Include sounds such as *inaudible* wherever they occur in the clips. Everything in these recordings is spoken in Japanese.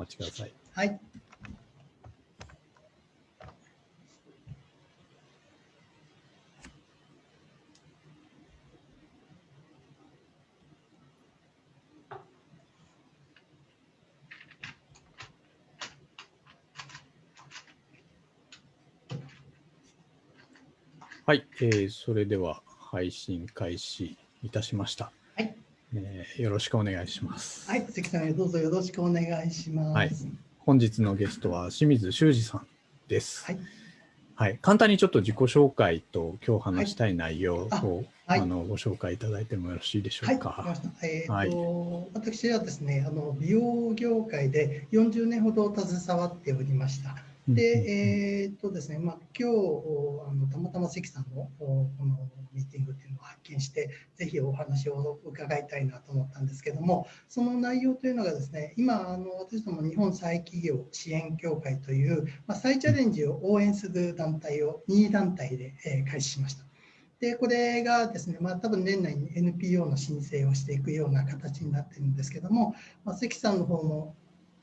待ちください。はい。はい、えーそれでは配信開始いたしました。はい。えーよろしくお願いします。はい。関さん、どうぞよろしくお願いします。はい本日のゲストは清水修二さんです。はい。はい、簡単にちょっと自己紹介と今日話したい内容を、あはいあのご紹介いただいてもよろしいでしょはい、うか。わかりました。えーとはい私はですね、あの美容業界で40年ほど携わっておりました。で、えーっとですね、まあ、今日あのたまたま関さんのこのミーティングっていうのを発見して、ぜひお話を伺いたいなと思ったんですけども、その内容というのがですね、今、あの私ども日本再企業支援協会という、まあ、再チャレンジを応援する団体を2団体で、えー開始しました。で、これがですね、まあ、多分年内に NPO の申請をしていくような形になってるんですけども、まあ、関さんの方も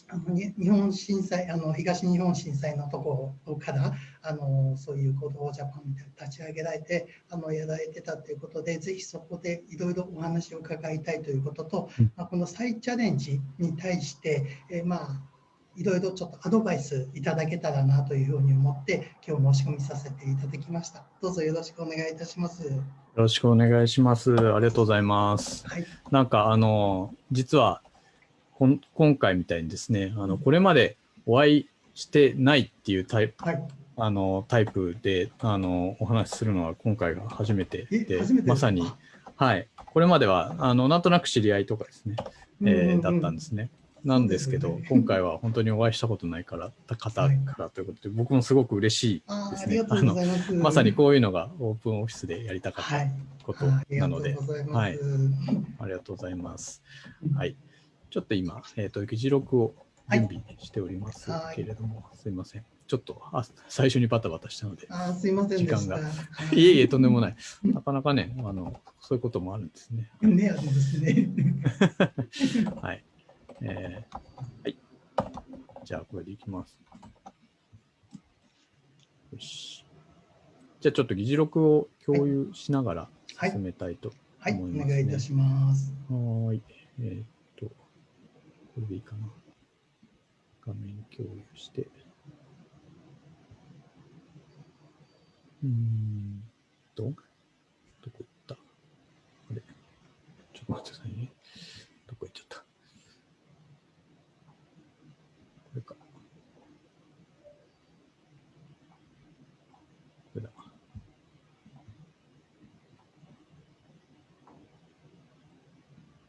あのに日本震災あの東日本震災のところからあのそういう行動ジャパンみたいに立ち上げられてあのやられてたということでぜひそこでいろいろお話を伺いたいということと、うんまあ、この再チャレンジに対して、えーまあいろいろちょっとアドバイスいただけたらなというふうに思って今日申し込みさせていただきました。どうぞよろしくお願いいたします。よろしくお願いします。ありがとうございます。はい。なんかあの実は今回みたいにですね、あのこれまでお会いしてないっていうタイプはい。あのタイプであのお話しするのは今回が初めてえでてまさにはいこれまではあのなんとなく知り合いとかですね、えーだったんですね。なんですけどね今回は本当にお会いしたことないから方はいからということで、僕もすごく嬉しいですね。りがとうございまさにこういうのがオープンオフィスでやりたかったはい。ことなので。はいありがとうございます。はい。ちょっと今、えっ、と、議事録を準備しておりますはいけれども、すいません。ちょっとあ最初にバタバタしたので、あーすいませんでした。時間がはい *laughs* いえいえ、とんでもない。なかなかね、あの、そういうこともあるんですね。ね、あれですね。*laughs* はい。えーはい。じゃあ、これでいきます。よし。じゃあ、ちょっと議事録を共有しながらはい進めたいとはい、お思いますね願いいたします。はーい。えーこれでいいかな。画面共有して。うんと、どこ行った？あれちょっと待ってくださいね。どこ行っちゃったこれか。これだ。よ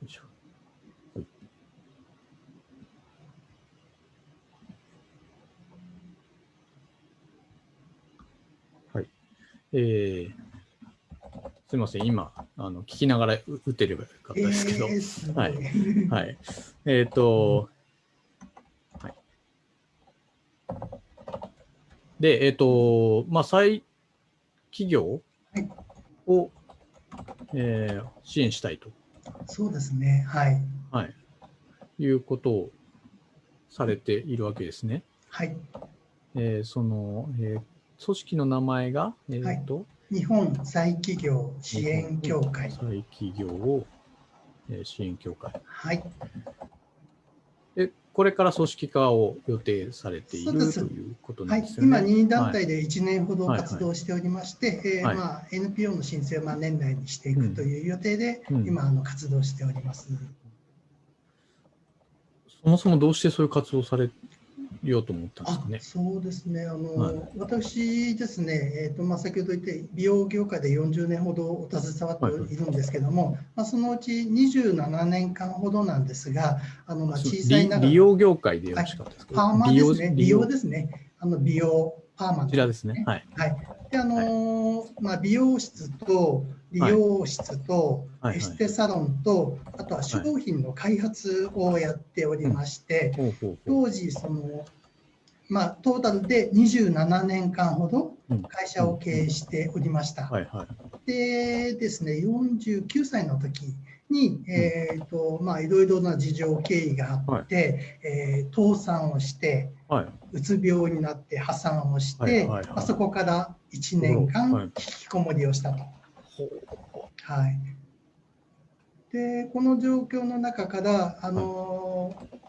いしょ。はいはい。えー、すみません、今、あの聞きながらう打てればよかったですけど、えーはいはい。えっ、と、はい。で、えっ、と、まあ、再企業はいを、えー支援したいと、そうですね。はい。はい、いうことをされているわけですね。はい。えーその、えー組織の名前が、えっ、と、日本再企業支援協会。再企業を、えー支援協会。はい。え、これから組織化を予定されているということはいなんです、よね。今、2団体で1年ほどはい活動しておりまして、NPO の申請をまあ年内にしていくという予定で、うん今あの、活動しております。そもそもどうしてそういう活動をされようと思ったんですあかね。そうですね、あのはい。私ですね、えーとまあ、先ほど言って、美容業界で40年ほどお携わっているんですけども、まあ、そのうち27年間ほどなんですが、あのまあ小さいながら。美美容業界でよろしかったですか、パーマですね、美容こですね、あの美容、パーマちらですね。はい。はい。で、あのーまあ、美容室と理容室とはいエステサロンと、あとは商品の開発をやっておりまして。当時、その、まあ、トータルで27年間ほどうん。会社を経営しておりました。でですね、49歳の時に、えーとまあ、いろいろな事情、経緯があって、はい。えー倒産をして、はい。うつ病になって破産をして、はいはいはいまあそこから1年間はい。引きこもりをしたと。はい、でこの状況の中から、あのー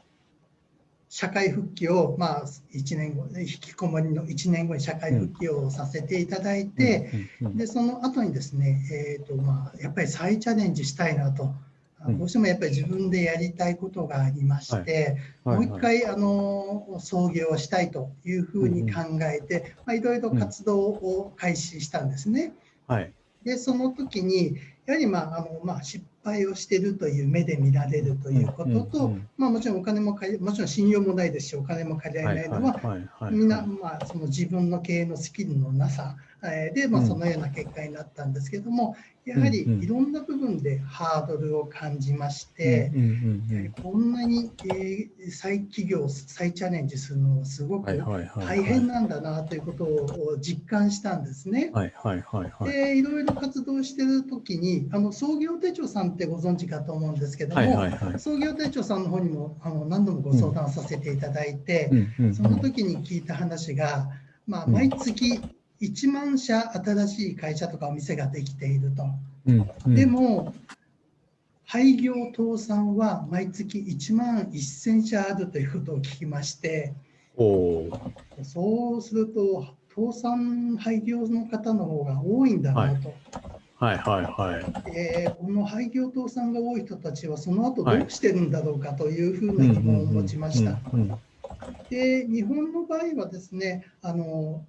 社会復帰を、まあ、1年後引きこもりの1年後に社会復帰をさせていただいて、でその後にですね、えーとまあ、やっぱり再チャレンジしたいなと。どうしてもやっぱり自分でやりたいことがありまして、はい。もう一回あの創業したいというふうに考えて、まあ、いろいろ活動を開始したんですね。はい。でその時にやはり、まああのまあ、失敗をしているという目で見られるということと、うんうんまあ、もちろんお金も借りもちろん信用もないですしお金も借りられないのは、みんな、まあ、その自分の経営のスキルのなさえーで、まあ、うんそのような結果になったんですけども、やはりいろんな部分でハードルを感じまして、こんなに、えー再起業、再チャレンジするのはすごく。大変なんだなということを実感したんですね。はいはいはいはい。でいろいろ活動してる時にあの創業手帳さんってご存知かと思うんですけども。創業手帳さんの方にもあの何度もご相談させていただいて、その時に聞いた話が、まあ、うん毎月1万社新しい会社とかお店ができていると。うんうん。でも廃業倒産は毎月1万1000社あるということを聞きましてそうすると倒産廃業の方の方が多いんだなと、はい。はいはい。えーこの廃業倒産が多い人たちはその後どうしてるんだろうかというふうな疑問を持ちました。で日本の場合はですねあの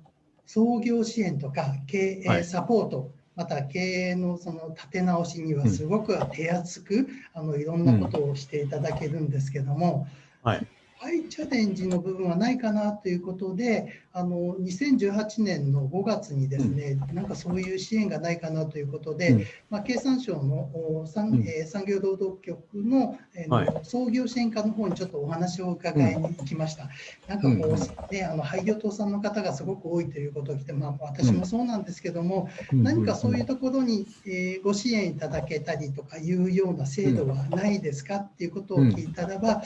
創業支援とか経営はいサポート、また経営のその立て直しにはすごく手厚く、あのいろんなことをしていただけるんですけども、はい。ハイチャレンジの部分はないかなということで、あの2018年の5月にですね、なんかそういう支援がないかなということで、うん。まあ、経産省のお産,、うん。えー産業労働局の,、え創業支援課の方にちょっとお話を伺いに行きました。なんかこう、うんね、あの廃業倒産の方がすごく多いということを聞いて、まあ、私もそうなんですけども、うん何かそういうところに、えーご支援いただけたりとかいうような制度はないですかっていうことを聞いたらば、あ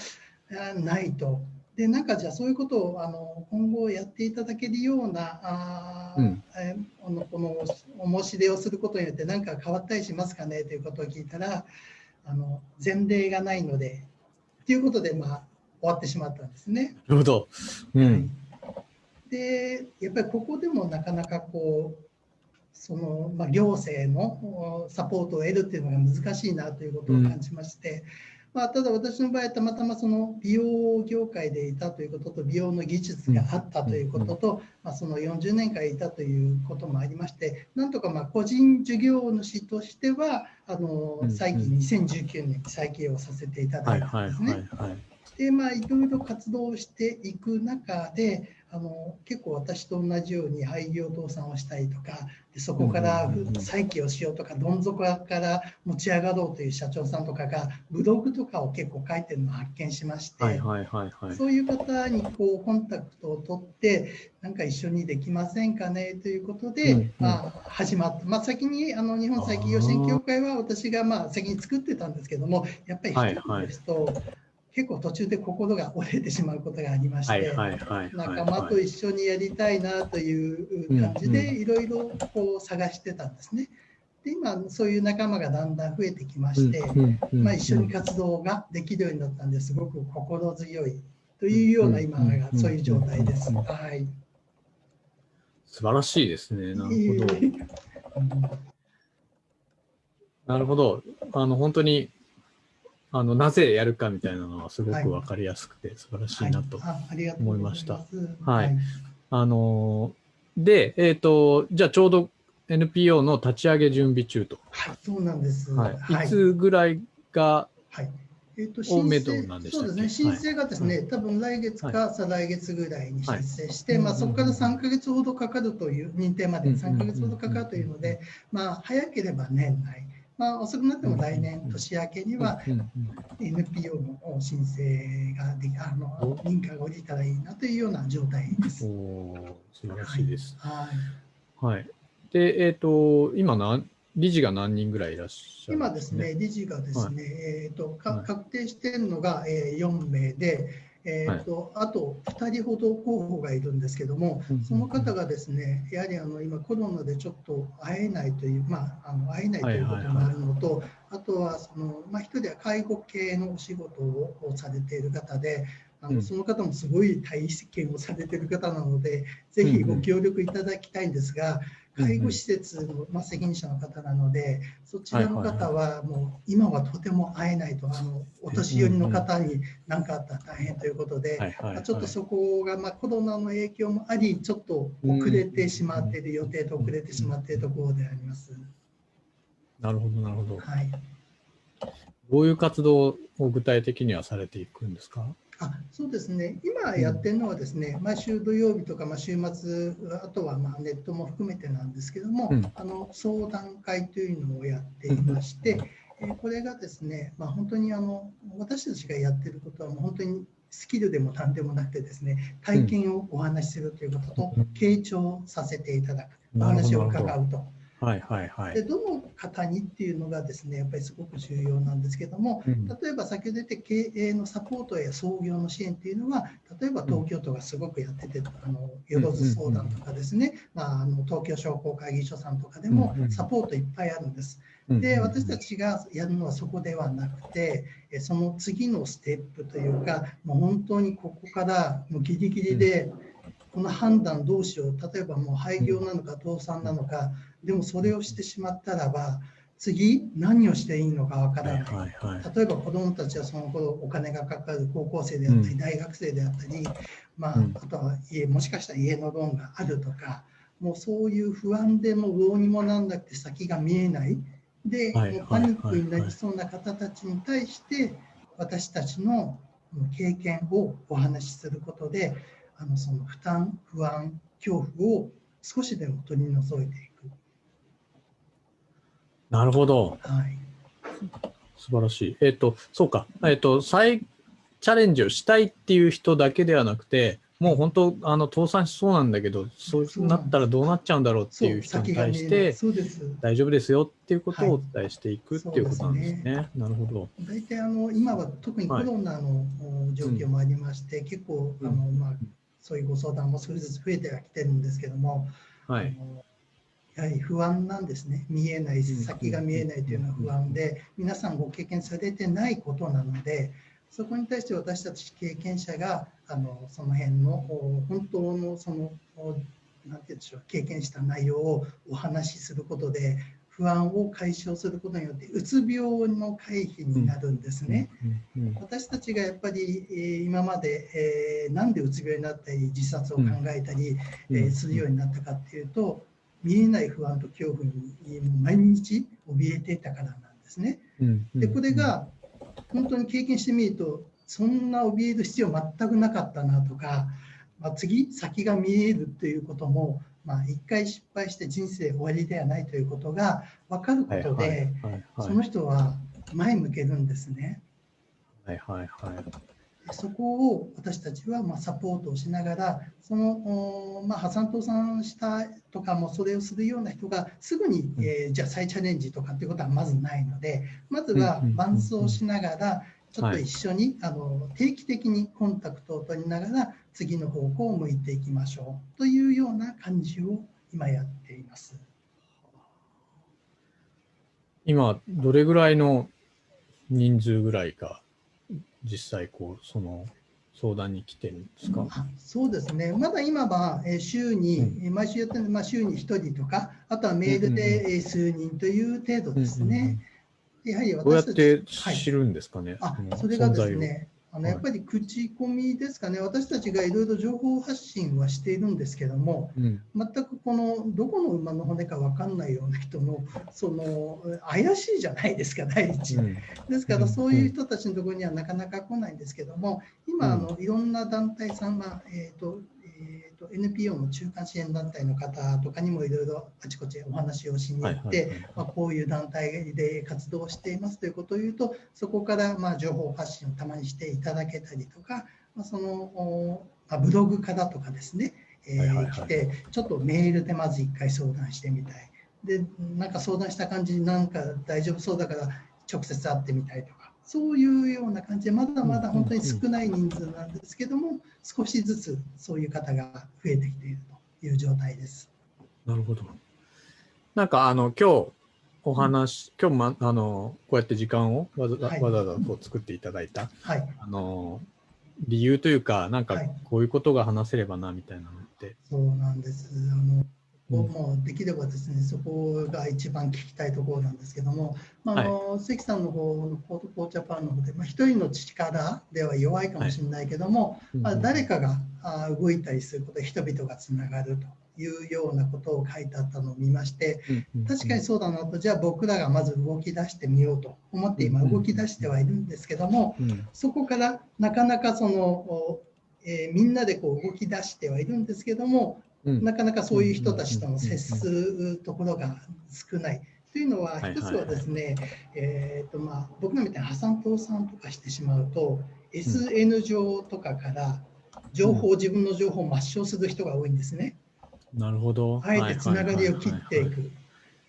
ないと。でなんかじゃあそういうことをあの今後やっていただけるようなあー、うんえーこのこのお申し出をすることによって何か変わったりしますかね？ということを聞いたらあの前例がないのでということで、まあ、終わってしまったんですね。なるほど。うん。でやっぱりここでもなかなかこうその、まあ、行政のおサポートを得るっていうのが難しいなということを感じまして、まあ、ただ私の場合はたまたまその美容業界でいたということと美容の技術があったということと、まあ、その40年間いたということもありましてなんとかまあ個人事業主としてはあのうん再起2019年に再起をさせていただはいいたんですね。でまあいろいろ活動していく中であの結構私と同じように廃業倒産をしたりとかでそこから再起をしようとかどん底から持ち上がろうという社長さんとかがブログとかを結構書いてるのを発見しまして、はいはいはいはい。そういう方にこうコンタクトを取ってなんか一緒にできませんかねということで、うんうん。まあ、始まった、まあ、先にあの日本再起業支援協会は私がまあ先に作ってたんですけどもやっぱり一人ですと、結構途中で心が折れてしまうことがありまして。仲間と一緒にやりたいなという感じうんでいろいろこう探してたんですね。で今そういう仲間がだんだん増えてきまして、まあ、一緒に活動ができるようになったんですごく心強いというような今がそういう状態です。うんはい。素晴らしいですね。なるほど。えーなるほど。あの、本当に、あの、なぜやるかみたいなのはすごくわかりやすくて素晴らしいなと。はい、ます。はい。あのー、で、えっ、と、じゃあちょうど NPO の立ち上げ準備中と。はい、そうなんです。はい。い。つぐらいが、はい。えー、と申請そうですね、はい申請がですね、多分来月か再来月ぐらいに申請して、はい。まあ、そこから3か月ほどかかるという、認定までうん3か月ほどかかるというので、まあ、早ければ年内、まあ、遅くなっても来年、年明けには NPO の申請ができあの認可が下りたらいいなというような状態です。おー素晴らしいです。はい。はい。で、えっ、と、今何、理事が何人ぐらいいらっしゃる今ですね、理事がですね、えーとか確定しているのが、えー、4名で、えーとあと2人ほど候補がいるんですけども、その方がですね、やはりあの今、コロナでちょっと会えないという、まあ、あの会えないということもあるのと、あとはその、まあ、1人は介護系のお仕事をされている方で、あのその方もすごい体験をされている方なので、ぜひご協力いただきたいんですが、介護施設の、まあ、責任者の方なので、そちらの方はもう今はとても会えないと、あのお年寄りの方に何かあったら大変ということで、ちょっとそこが、まあ、コロナの影響もあり、ちょっと遅れてしまっている、予定と遅れてしまっているところであります。なるほど、なるほど。はい、どういう活動を具体的にはされていくんですか？あそうですね、今やってるのはですね、うん、毎週土曜日とか、まあ、週末、あとはまあネットも含めてなんですけども、うん、あの相談会というのをやっていまして、うん、えこれがですね、まあ、本当にあの私たちがやってることは、もう本当にスキルでも何でもなくてですね、体験をお話しするということと、傾聴させていただく、お話を伺うと。はいはいはい、でどの方にっていうのがですねやっぱりすごく重要なんですけども、うん、例えば先ほど言った経営のサポートや創業の支援っていうのは例えば東京都がすごくやってて、あのよろず相談とかですね、まあ、あの東京商工会議所さんとかでもサポートいっぱいあるんです。で私たちがやるのはそこではなくてその次のステップというかもう本当にここからもうギリギリでこの判断どうしよう例えばもう廃業なのか倒産なのかでもそれをしてしまったらば次何をしていいのかわからない,、はいはい、例えば子どもたちはその頃お金がかかる高校生であったり、大学生であったり、まあ、あとは家もしかしたら家のローンがあるとかもうそういう不安でもどうにもなんなくて先が見えない。で、もうパニックになりそうな方たちに対して私たちの経験をお話しすることであのその負担不安恐怖を少しでも取り除いていく。なるほど。はい。素晴らしい。えっ、ー、と、そうか。えっ、ー、と、再チャレンジをしたいっていう人だけではなくて、もう本当、あの倒産しそうなんだけど、そうなったらどうなっちゃうんだろうっていう人に対して、大丈夫ですよっていうことをお伝えしていく、っていうことなんですね。なるほど。大体あの今は特にコロナの状況もありまして、結構あの、まあ、そういうご相談も少しずつ増えてはきてるんですけども、はい、やはり不安なんですね、見えない、先が見えないというのは不安で、皆さんご経験されてないことなので、そこに対して私たち経験者があのその辺の本当のそのなんて言うんでしょう経験した内容をお話しすることで不安を解消することによってうつ病の回避になるんですね。私たちがやっぱり、えー、今まで、えー、なんでうつ病になったり自殺を考えたり、えー、するようになったかっていうと見えない不安と恐怖に毎日怯えていたからなんですね。でこれが本当に経験してみるとそんな怯える必要全くなかったなとか、まあ、次先が見えるということも、まあ、一回失敗して人生終わりではないということが分かることで、その人は前向けるんですね。はいはいはいそこを私たちはまサポートをしながら、その、まあ、破産倒産したとかもそれをするような人がすぐに、えー、じゃあ再チャレンジとかっていうことはまずないので、まずは伴走しながら、ちょっと一緒に、あの定期的にコンタクトを取りながら、次の方向を向いていきましょう。というような感じを今やっています。今、どれぐらいの人数ぐらいか実際こうその相談に来てるんですか、そうですね、まだ今は週に、うん、毎週やってるまあ、週に1人とか、あとはメールで数人という程度ですね。やはり私どうやって知るんですかね、はい、あそれがですね、あのやっぱり口コミですかね、私たちがいろいろ情報発信はしているんですけども、うん、全くこのどこの馬の骨か分かんないような人のその怪しいじゃないですか、第一。うん、ですから、そういう人たちのところにはなかなか来ないんですけども、今、あのいろんな団体さんが、えーとえーと、NPO の中間支援団体の方とかにもいろいろあちこちお話をしに行って、まこういう団体で活動していますということを言うとそこからまあ情報発信をたまにしていただけたりとか、まあ、そのまあ、ブログからとかですね、えー、来てちょっとメールでまず1回相談してみたい。でなんか相談した感じなんか大丈夫そうだから直接会ってみたいとかそういうような感じでまだまだ本当に少ない人数なんですけども少しずつそういう方が増えてきているという状態です。なるほど。なんかあの今日お話、今日まあのこうやって時間をわざ,、わざわざこう作っていただいた、はい、あの理由というかなんかこういうことが話せればなみたいなのって。そうなんです。あのもうできればですね、そこが一番聞きたいところなんですけども、まあ、あの、はい、関さんの方のポートコーチャパンの方で、まあ、一人の力では弱いかもしれないけども、はい、まあ、誰かがあ動いたりすることで人々がつながるというようなことを書いてあったのを見まして、確かにそうだなと、じゃあ僕らがまず動き出してみようと思って今動き出してはいるんですけども、そこからなかなかその、えー、みんなでこう動き出してはいるんですけども、なかなかそういう人たちとの接するところが少ない。というのは、一つはですね、えーとまあ、僕のみたいに破産倒産とかしてしまうと、SN 上とかから情報、自分の情報を抹消する人が多いんですね。なるほど。あえてつながりを切っていく。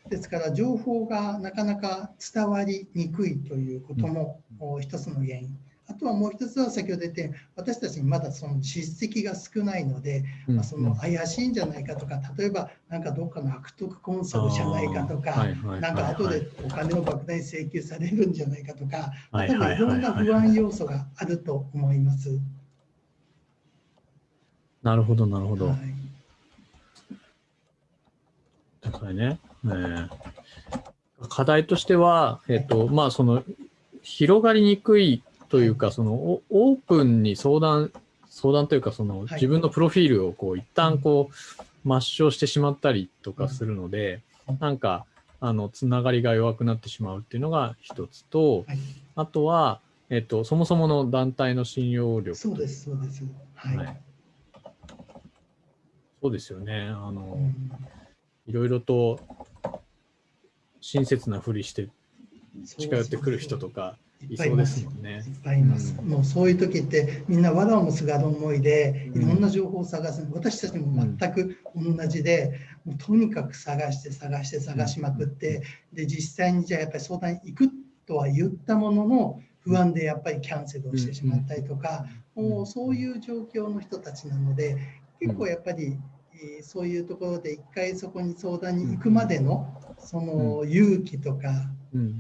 ですから、情報がなかなか伝わりにくいということも一つの原因。あとはもう一つは先ほど言って私たちにまだその実績が少ないので、うん、まあ、その怪しいんじゃないかとか例えばなんかどっかの悪徳コンサルじゃないかとかなんか後でお金を莫大に請求されるんじゃないかとか多分いろんな不安要素があると思います。なるほどなるほど。はい、だからね、えー、課題としては、えっ、ー、とまあその広がりにくいというか、そのオープンに相談、相談というか、その自分のプロフィールをこう一旦こう抹消してしまったりとかするので、なんか、あの、つながりが弱くなってしまうっていうのが一つと、あとは、えっと、そもそもの団体の信用力。そうです、そうです。はい。はい、そうですよね。あの、うん、いろいろと親切なふりして近寄ってくる人とかいそうですもんね。いっぱいいます。もうそういう時ってみんな藁をもすがる思いでいろんな情報を探す、私たちも全く同じで、もうとにかく探して探して探しまくって、で実際にじゃあやっぱり相談行くとは言ったものの不安でやっぱりキャンセルをしてしまったりとか、もうそういう状況の人たちなので結構やっぱりそういうところで一回そこに相談に行くまでのその勇気とか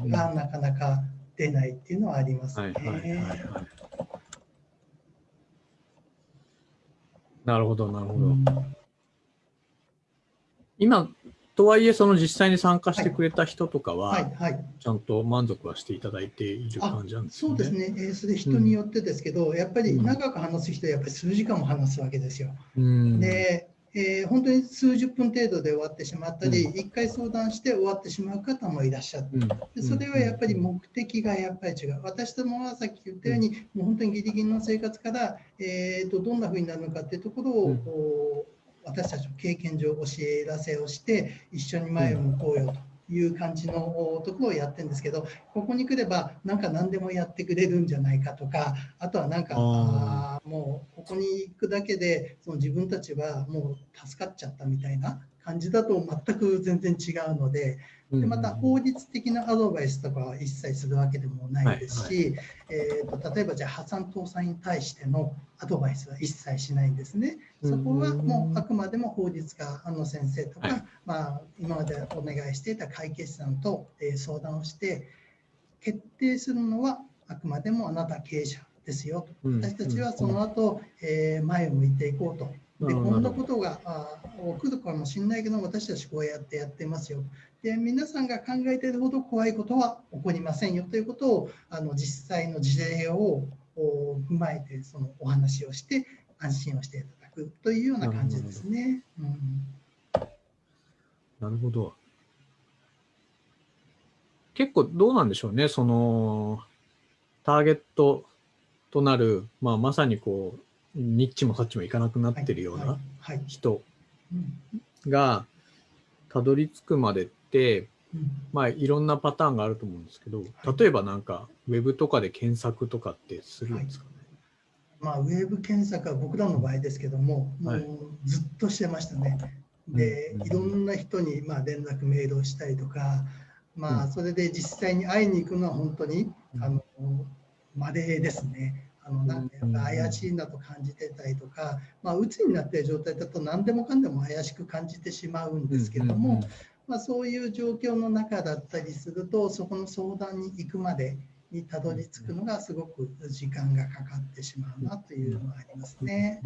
がなかなか出ないっていうのはありますね。なるほど、なるほど。うん、今、とはいえ、その実際に参加してくれた人とかは、ちゃんと満足はしていただいている感じなんですね。そうですね、えー、それ人によってですけど、うん、やっぱり長く話す人はやっぱり数時間も話すわけですよ。うん、でえー、本当に数十分程度で終わってしまったり、うん、1回相談して終わってしまう方もいらっしゃって、でそれはやっぱり目的がやっぱり違う。私どもはさっき言ったように、もう本当にギリギリの生活から、えーと、どんなふうになるのかっていうところを、うん、私たちの経験上教えらせをして、一緒に前を向こうよと。いう感じのところをやってるんですけどここに来ればなんか何でもやってくれるんじゃないかとかあとはなんかあもうここに行くだけでその自分たちはもう助かっちゃったみたいな感じだと全く全然違うのででまた法律的なアドバイスとかは一切するわけでもないですし、はい。はい、えーと、例えばじゃあ破産倒産に対してのアドバイスは一切しないんですね。そこはもうあくまでも法律家の先生とか、はい、まあ、今までお願いしていた会計士さんと相談をして決定するのはあくまでもあなた経営者ですよと。私たちはその後、えー、前を向いていこうと。でこんなことが起こるかもしれないけど私たちこうやってやってますよで皆さんが考えているほど怖いことは起こりませんよということをあの実際の事例を踏まえてそのお話をして安心をしていただくというような感じですね。なるほど。うん、なるほど結構どうなんでしょうね、そのターゲットとなる、まあ、まさにこうニッチもサッチもいかなくなってるような人がたどり着くまでって、まあいろんなパターンがあると思うんですけど、例えばなんかウェブとかで検索とかってするんですかね、はい、まあ、ウェブ検索は僕らの場合ですけども、もうずっとしてましたね。でいろんな人にまあ連絡メールをしたりとか、まあ、それで実際に会いに行くのは本当にあのまれですね。あのなんか怪しいなと感じてたりとか、まあ、鬱になっている状態だと何でもかんでも怪しく感じてしまうんですけども、まあ、そういう状況の中だったりするとそこの相談に行くまでにたどり着くのがすごく時間がかかってしまうなというのがありますね。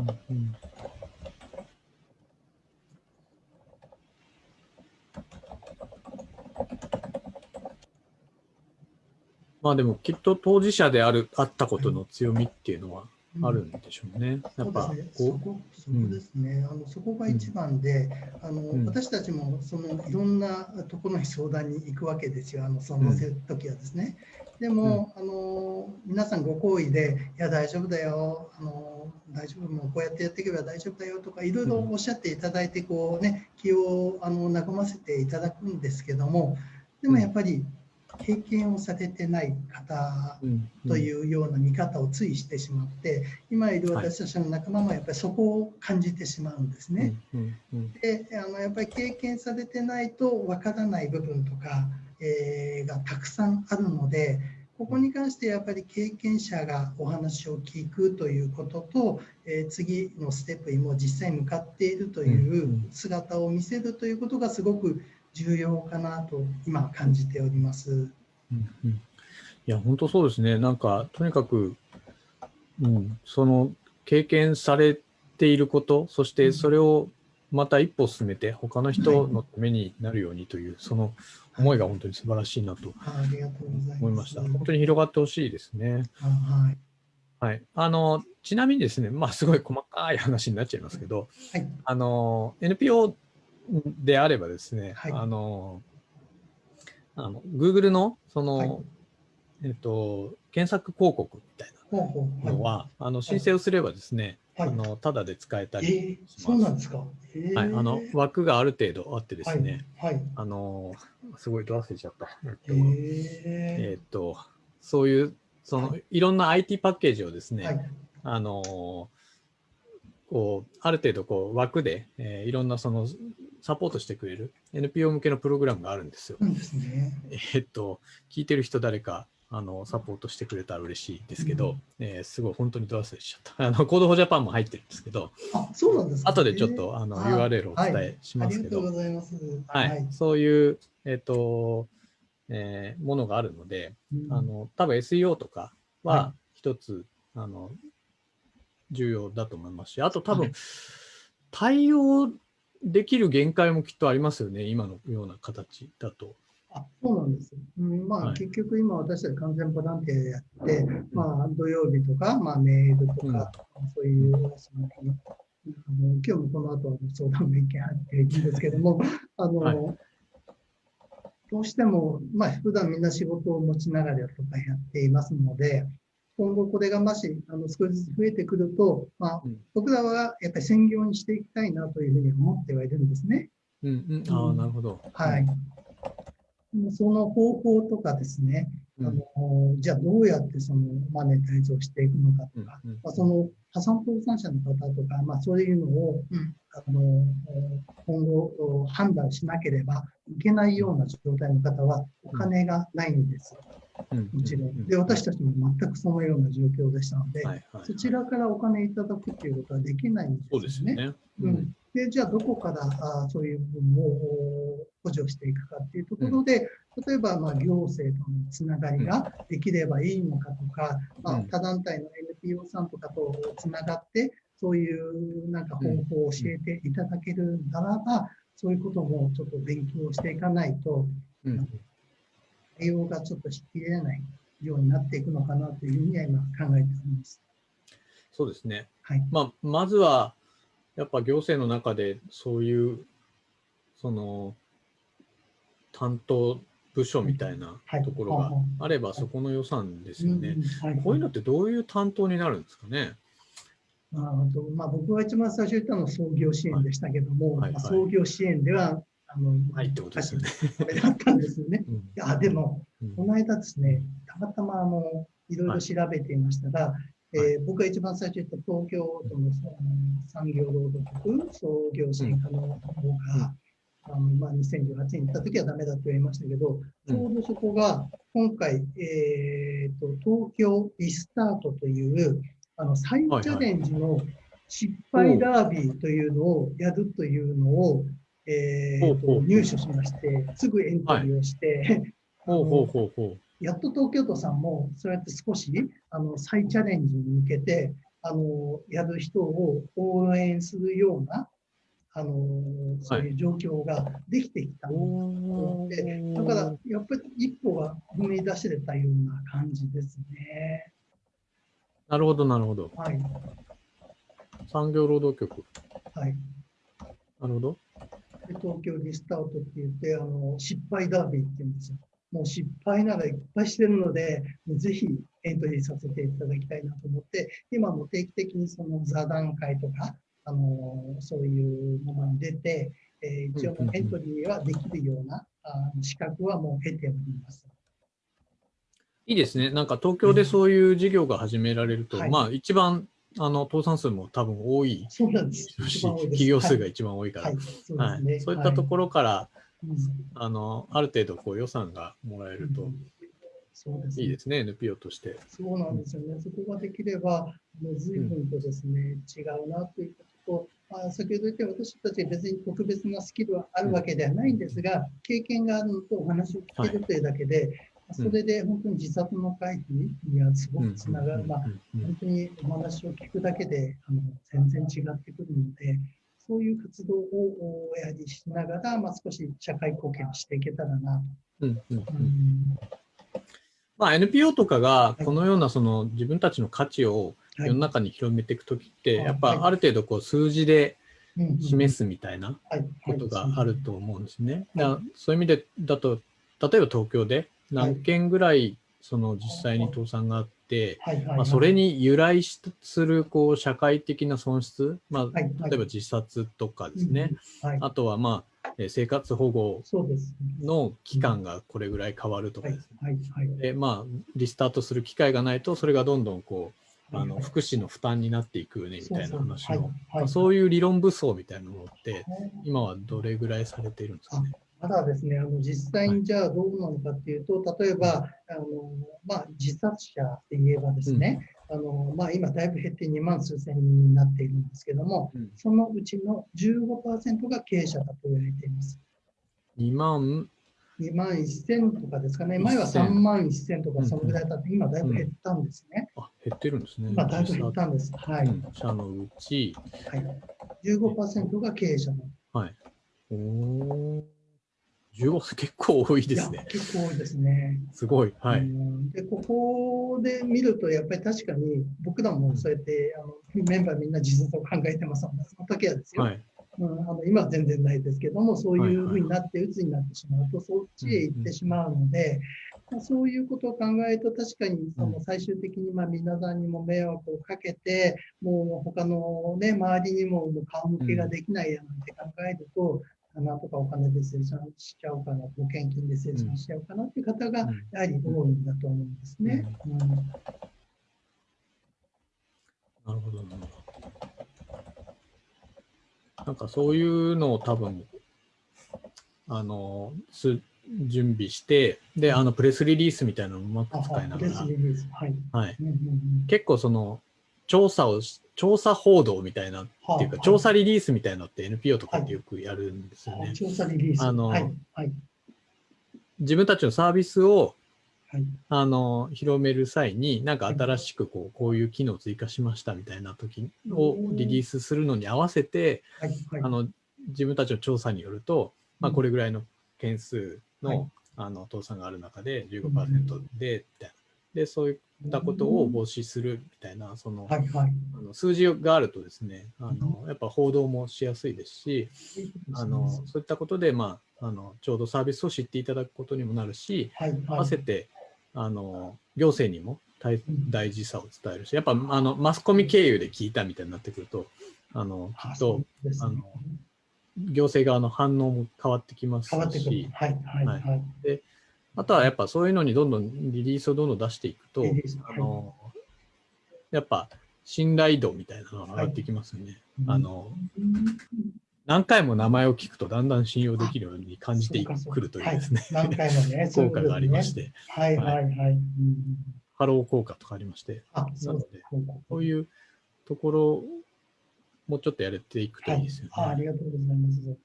まあでもきっと当事者であるあったことの強みっていうのはあるんでしょうね。やっぱそこそこですね、あのそこが一番で、あの私たちもそのいろんなところに相談に行くわけですよ、あのその時はですね。でも、あの皆さんご好意で、いや、大丈夫だよ、あの大丈夫、もうこうやってやっていけば大丈夫だよとか、いろいろおっしゃっていただいて、こうね、気をあの和ませていただくんですけども、でもやっぱり、経験をされてない方というような見方をついしてしまって、今いる私たちの仲間もやっぱりそこを感じてしまうんですね。であのやっぱり経験されてないとわからない部分とか、えー、がたくさんあるのでここに関してやっぱり経験者がお話を聞くということと、えー、次のステップにも実際向かっているという姿を見せるということがすごく重要かなと今感じております。うんうん、いや本当そうですね。なんかとにかく、うん、その経験されていることそしてそれをまた一歩進めて他の人のためになるようにという、はい、その思いが本当に素晴らしいなと思いました。本当に広がってほしいですね。はい。はい、あのちなみにですね、まあ、すごい細かい話になっちゃいますけど、はい、あの NPO であればですね、はい、あの、あの、Google の、その、はい、えっと、検索広告みたいなのは、はい、あの申請をすればですね、あのただで使えたりします。そうなんですか？はい、あの枠がある程度あってですね、はい、あのすごいど忘れちゃった。えっと、えっとそういうその、い、ろんな IT パッケージをですね、あのこうある程度こう枠で、えー、いろんなそのサポートしてくれる NPO 向けのプログラムがあるんですよ。ですね、えっと、聞いてる人誰かあのサポートしてくれたら嬉しいですけど、うん、えー、すごい本当にド忘れしちゃった。*laughs* あの Code for Japan も入ってるんですけど、あそうなんですか、後でちょっとあの URL をお伝えしますけど、はい、ありがとうございます。はい、はい、そういう、えっ、ー、と、えー、ものがあるので、うん、あの多分 SEO とかは一つ、はい、あの重要だと思いますし、あと多分、対応できる限界もきっとありますよね、今のような形だと。あそうなんです。うん、まあ、はい、結局今私たち完全ボランティアでやって、まあ、土曜日とか、まあ、メールとか、うん、そういう、そのあの今日もこの後相談の意見あっていいんですけども、*laughs* あの、はい、どうしても、まあ、普段みんな仕事を持ちながらとかやっていますので、今後これがもしあの少しずつ増えてくると、まあ、僕らはやっぱり専業にしていきたいなというふうに思ってはいるんですね。うんうん、ああ、なるほど。はい。その方法とかですね、あのじゃあどうやってそのマネタイズをしていくのかとか、うんうん、まあ、その破産倒産者の方とか、まあ、そういうのを、うん、あの今後判断しなければいけないような状態の方はお金がないんですよ。もちろん。で、私たちも全くそのような状況でしたので、はいはい、そちらからお金いただくっていうことはできないんですね。そうですね。うん、で、じゃあどこからあそういう部分を補助していくかっていうところで、うん、例えばまあ行政とのつながりができればいいのかとか、うん、まあ、他団体の NPO さんとかとつながって、そういうなんか方法を教えていただけるならば、そういうこともちょっと勉強していかないと、うん対応がちょっとしきれないようになっていくのかなというふうには今考えております。そうですね。はい。まあ、まずは、やっぱ行政の中でそういう、その、担当部署みたいなところがあれば、そこの予算ですよね。こういうのってどういう担当になるんですかね？あとまあ、僕が一番最初言ったのは創業支援でしたけども、はいはいはい、創業支援ではあの、はいってことですよね。これだったんですよね。うん、いや、でも、この間ですね、たまたまあの、いろいろ調べていましたら、えー僕が一番最初言った東京都の産業労働局創業者課の方が、あのまあ、2018年に行った時はダメだと言いましたけど、ちょうどそこが今回、えー、と東京リスタートというあの再チャレンジの失敗ダービーというのをやるというのを、えーほうほうほうと入手しまして、すぐエントリーをして、ほうほうほうほやっと東京都さんもそうやって少しあの再チャレンジに向けてあのやる人を応援するようなあのそういう状況ができてきたと思って、だからやっぱり一歩が踏み出せれたような感じですね。なるほど、なるほど。はい、産業労働局。はい。なるほど。で東京リスタートって言ってあの失敗ダービーって言うんですよ。もう失敗ならいっぱいしてるので、ぜひエントリーさせていただきたいなと思って、今も定期的にその座談会とか、あのそういうものに出て、えー一応エントリーはできるようなあの資格はもう得ております。いいですね。なんか東京でそういう事業が始められると、はいまあ一番あの倒産数も多分多いそうなんです。企業数が一番多いから、はい、そうい。ったところ、ろから、うん。あのある程度こう予算がもらえるとそうですね。いいですね、NPO として。そうなんですよね。そこができれば、もう随分とですね、違うなということと、まあ、先ほど言った私たち別に特別なスキルはあるわけではないんですが、経験があるのとお話を聞けるというだけで、それで本当に自殺の回避にはすごくつながる。まあ本当にお話を聞くだけであの全然違ってくるので、そういう活動をやはりしながら、まあ、少し社会貢献をしていけたらなうんうんうん。と。うん。まあ、NPO とかがこのようなその自分たちの価値をはい。世の中に広めていくときって、はいやっぱある程度こう数字で示すすみたいなこことがあると思うんですね。そういう意味でだと、例えば東京で何件ぐらいその実際に倒産があって、まあ、それに由来しするこう社会的な損失、まあ、例えば自殺とかですね、あとはまあえー生活保護。の期間がこれぐらい変わるとかはいですね。でまあ、リスタートする機会がないと、それがどんどんこうあのはい福祉の負担になっていくよねみたいな話の、はいそういう理論武装みたいなものって、はい。今はどれぐらいされているんですかね？まだですね、あの実際にじゃあどうなのかっていうと、例えばあの、まあ、自殺者で言えばですね、あのまあ、今だいぶ減って2万数千人になっているんですけども、うん。そのうちの15%が経営者だと言われています。2万、2万1000とかですかね、前は3万1000とかそのぐらいだって、今だいぶ減ったんですね。あ減ってるんですね。今だいぶ減ったんです。はい。うん。社のうち、はい、15%が経営者だはい。おー15結構多いですね。結構多いですね。すごい。はうい。んでここで見ると、やっぱり確かに僕らもそうやってあのメンバーみんな自殺を考えてますので、その時はですよ、はい。うん、あの今は全然ないですけども、そういうふうになって、鬱になってしまうと、そっちへ行ってしまうので、まあそういうことを考えると、確かにその最終的にまあ皆さんにも迷惑をかけて、もう他の、ね、周りにももう顔向けができないやなんて考えると、なんとかお金で生産しちゃおうかな、保険金で生産しちゃおうかなっていう方がうんやはり多いんだと思うんですね。うんなるほどな。なんかそういうのを多分、あの、す準備して、で、あの、プレスリリースみたいなのをうまくあ使いながらはい。はい。うんうんうん結構その、調査をし、調査報道みたいなっていうか、はあ調査リリースみたいなのって NPO とかってよくやるんですよね。調査リリース。あの。自分たちのサービスをはい。あの広める際に、なんか新しくこうこういう機能を追加しましたみたいな時をリリースするのに合わせて。あの自分たちの調査によると、まあ、うんこれぐらいの件数の,、はいあの倒産がある中で15%で、みたいなでそういったことを防止するみたいな、その,、はい。はい。あの数字があるとですねあの、やっぱ報道もしやすいですし、あのそういったことで、まあ、あのちょうどサービスを知っていただくことにもなるし、はい。合わせてあの行政にも大大事さを伝えるし、やっぱあのマスコミ経由で聞いたみたいになってくると、あのきっとねあの行政側の反応も変わってきます変わってくるし。、はい。はい。ははいい。あとはやっぱそういうのにどんどんリリースをどんどん出していくと、あのやっぱ信頼度みたいなのが上がってきますよね。あの何回も名前を聞くとだんだん信用できるように感じてくるというですね、はい、何回もね *laughs* 効果がありまして、はいはいはい。ハロー効果とかありまして、あなので、そう。いうところもうちょっとやれていくといいですよね。はい、あありがとうございます。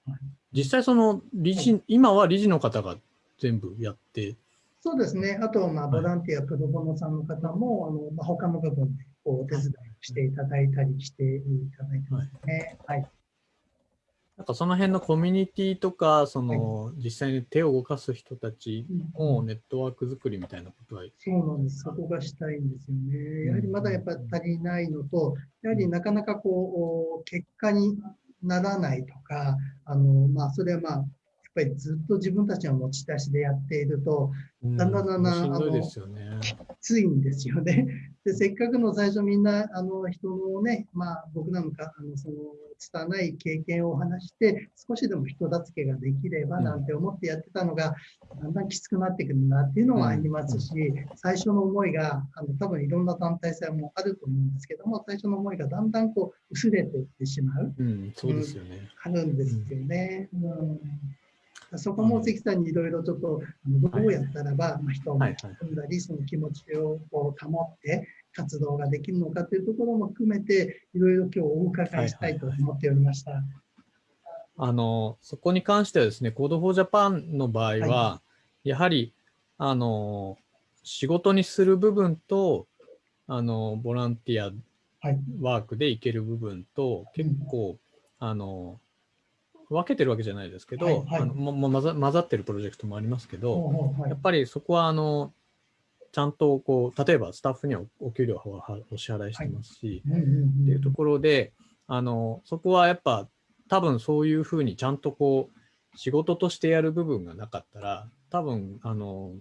実際その理事、今は理事の方が全部やってそうですね。あと、まあ、ボランティア、プロボノさんの方も、あのまあ、他の部分でこうお手伝いしていただいたりしていただいてますね。はい。なんかその辺のコミュニティとか、その、実際に手を動かす人たちのネットワーク作りみたいなことは、そうなんです。そこがしたいんですよね。やはりまだやっぱ足りないのと、やはりなかなかこう、結果にならないとか、あの、まあ、それはまあ、ぱりずっと自分たちの持ち出しでやっていると、だんだんだんだん、あのきついんですよね。でせっかくの最初みんなあの人のね、まあ、僕なんかあのその拙い経験を話して少しでも人助けができればなんて思ってやってたのが、だんだんきつくなってくるなっていうのはありますし、最初の思いがあの多分いろんな団体性もあると思うんですけども最初の思いがだんだんこう薄れていってしまう、うん、そうですよね、あるんですよね。うんそこも関さんにいろいろちょっとどうやったらば、ま人を巻き込んだり、その気持ちをこう保って活動ができるのかというところも含めて、いろいろ今日お伺いしたいと思っておりました。あのそこに関してはですね、Code for Japan の場合は、はい、やはりあの仕事にする部分とあのボランティアワークでいける部分と、結構、あの分けてるわけじゃないですけど、はいはい、あのも混ざ混ざってるプロジェクトもありますけど、はいはい、やっぱりそこはあのちゃんとこう例えばスタッフにはお給料はお支払いしてますし、はい、っていうところであのそこはやっぱ多分そういうふうにちゃんとこう仕事としてやる部分がなかったら多分あの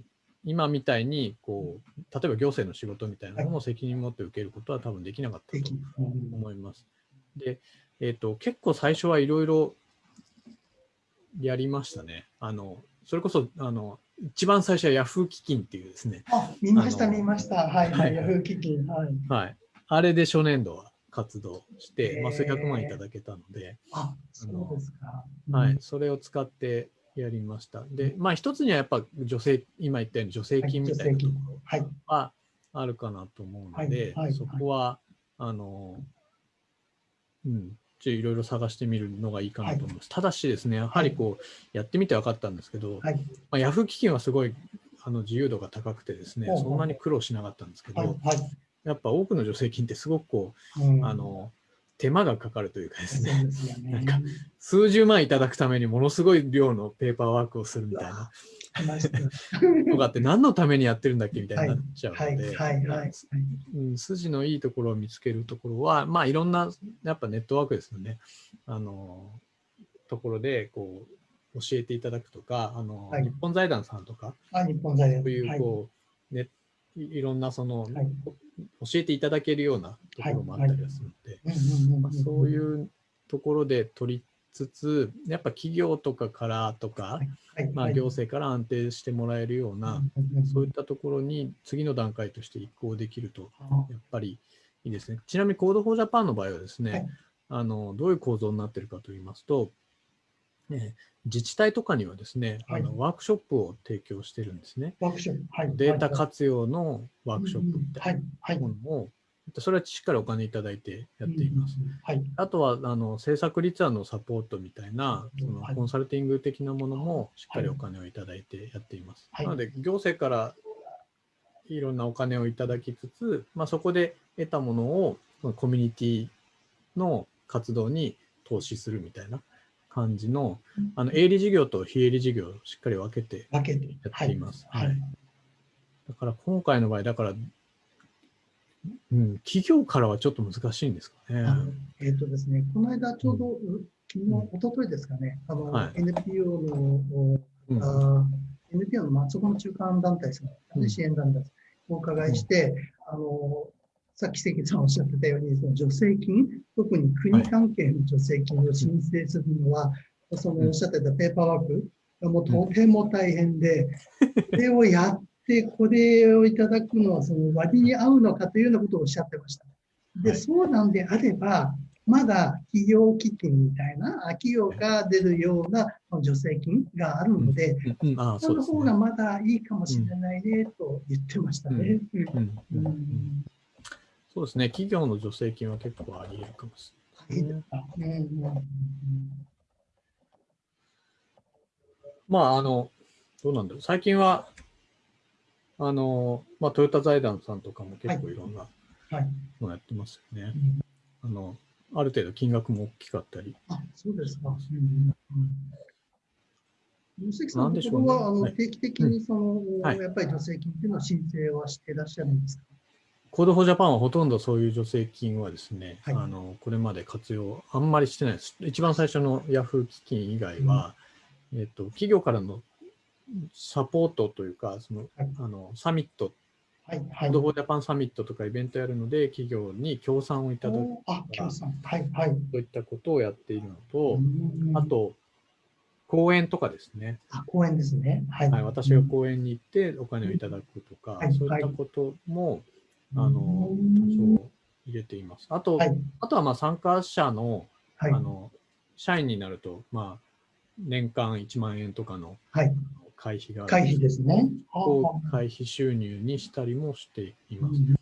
今みたいにこう例えば行政の仕事みたいなのも責任持って受けることは多分できなかったと思います。で、えーと結構最初はいろいろやりましたね。あの、それこそ、あの、一番最初はヤフー基金っていうですね。あ、見ました、見ました。はい、はい、ヤフー基金。はい。はい。あれで初年度は活動して、まあ、数百万いただけたので、あ、そうですか。はい、それを使ってやりました。で、まあ、一つにはやっぱ女性、今言ったように助成金みたいなところはあるかなと思うので、そこは、あの、うん、いろいろ探してみるのがいいかなと思います。はい、ただしですね、やはりこう、やってみて分かったんですけど、はい、まあ、ヤフー基金はすごいあの自由度が高くてですね、そんなに苦労しなかったんですけど、やっぱ多くの助成金ってすごくこう、うん、あの、手間がかかるというかですね、ね。なんか数十万いただくためにものすごい量のペーパーワークをするみたいな *laughs* とかって何のためにやってるんだっけみたいになっちゃうので、筋のいいところを見つけるところは、まあいろんなやっぱネットワークですよね、あの、ところでこう教えていただくとか、あの、はい、日本財団さんとか、あ日本財団。そういうこう、ね、いろんなその、はい、教えていただけるようなところもあったりはするので、そういうところで取りつつ、やっぱ企業とかからとか、まあ、行政から安定してもらえるような、そういったところに次の段階として移行できると、やっぱりいいですね。ちなみに Code for Japan の場合はですね、あのどういう構造になっているかといいますと、ね、自治体とかにはですね、はい、あのワークショップを提供してるんですね。ワークショップ、はい、データ活用のワークショップみたいなものを、それはしっかりお金いただいてやっています。はい、あとはあの制作立案のサポートみたいなそのコンサルティング的なものもしっかりお金をいただいてやっています。なので行政からいろんなお金をいただきつつ、まあ、そこで得たものをコミュニティの活動に投資するみたいな感じの、あの営利事業と非営利事業をしっかり分けてやっています。はい、はい、だから今回の場合、だからうん、企業からはちょっと難しいんですかね。えっ、ー、とですね、この間ちょうど、うん、昨日、おとといですかね、あの、はい、NPO の、うん、あ NPO の松本中間団体さん、うん、支援団体さんお伺いして、あの、さっき関さんおっしゃってたように、その助成金、特に国関係の助成金を申請するのは、はい、そのおっしゃってたペーパーワークがもうとても大変で、これをやっで、これをいただくのはその割に合うのかというようなことをおっしゃってました。で、はいそうなんであれば、まだ企業基金みたいな、あ企業が出るような助成金があるので、うんうん、ああ、その。方がまだいいかもしれないねと言ってましたね。そうですね。企業の助成金は結構あり得るかもしれない。まあ、あの、どうなんだろう。最近は、あの、まあ、トヨタ財団さんとかも結構い。ろんなはい。のやってますよね。うん。あの、ある程度金額も大きかったり。あ、そうですか。うん。うん。関さんのところは、あのはい。定期的にその、はい。やっぱり助成金っていうのは申請はしていらっしゃるんですか？ Code for Japan はほとんどそういう助成金はですね、はい。あのこれまで活用あんまりしてないです。一番最初のヤフー基金以外は、えっと、企業からのサポートというか、そのはいあのサミット、はい、はい。ドフォージャパンサミットとかイベントやるので、企業に協賛をいただくおあ、協賛。はい、はい。といったことをやっているのと、うんあ、と、講演とかですね。あ、公園ですね。はい。はい、私が講演に行ってお金をいただくとか、はいそういったことも、あの、うん多少入れています。あと、はい、あとはまあ参加者の、はいあ。の、社員になると、まあ、年間1万円とかのはい。会費がある会費ですね。はあをはあ会費収入にしたりもしています。うん